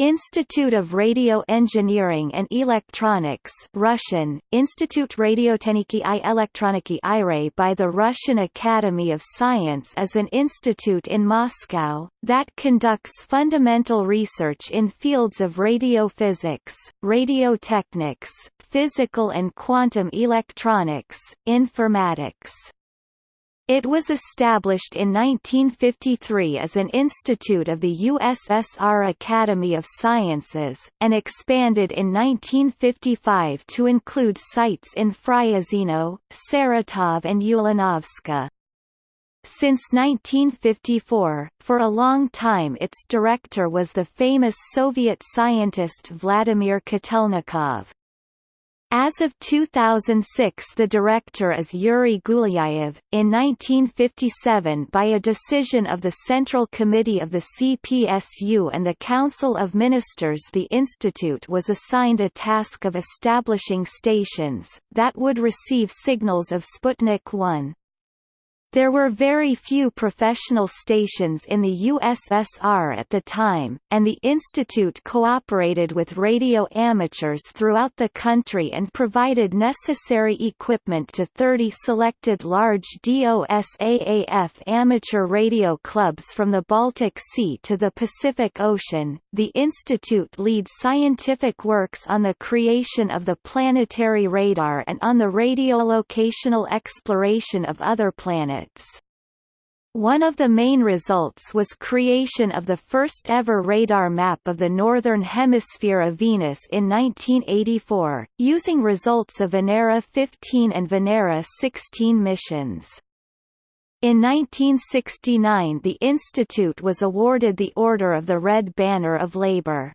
Institute of Radio Engineering and Electronics Russian, Institute Radiotechniki i Elektroniki IRE by the Russian Academy of Science is an institute in Moscow, that conducts fundamental research in fields of radio radiophysics, radiotechnics, physical and quantum electronics, informatics. It was established in 1953 as an institute of the USSR Academy of Sciences, and expanded in 1955 to include sites in Fryazino, Saratov and Ulyanovsk. Since 1954, for a long time its director was the famous Soviet scientist Vladimir Kotelnikov. As of 2006 the director is Yuri Gulyayev. In 1957 by a decision of the Central Committee of the CPSU and the Council of Ministers the institute was assigned a task of establishing stations, that would receive signals of Sputnik 1. There were very few professional stations in the USSR at the time, and the institute cooperated with radio amateurs throughout the country and provided necessary equipment to 30 selected large DOSAAF amateur radio clubs from the Baltic Sea to the Pacific Ocean. The institute leads scientific works on the creation of the planetary radar and on the radiolocational exploration of other planets One of the main results was creation of the first ever radar map of the northern hemisphere of Venus in 1984, using results of Venera 15 and Venera 16 missions. In 1969 the institute was awarded the Order of the Red Banner of Labour.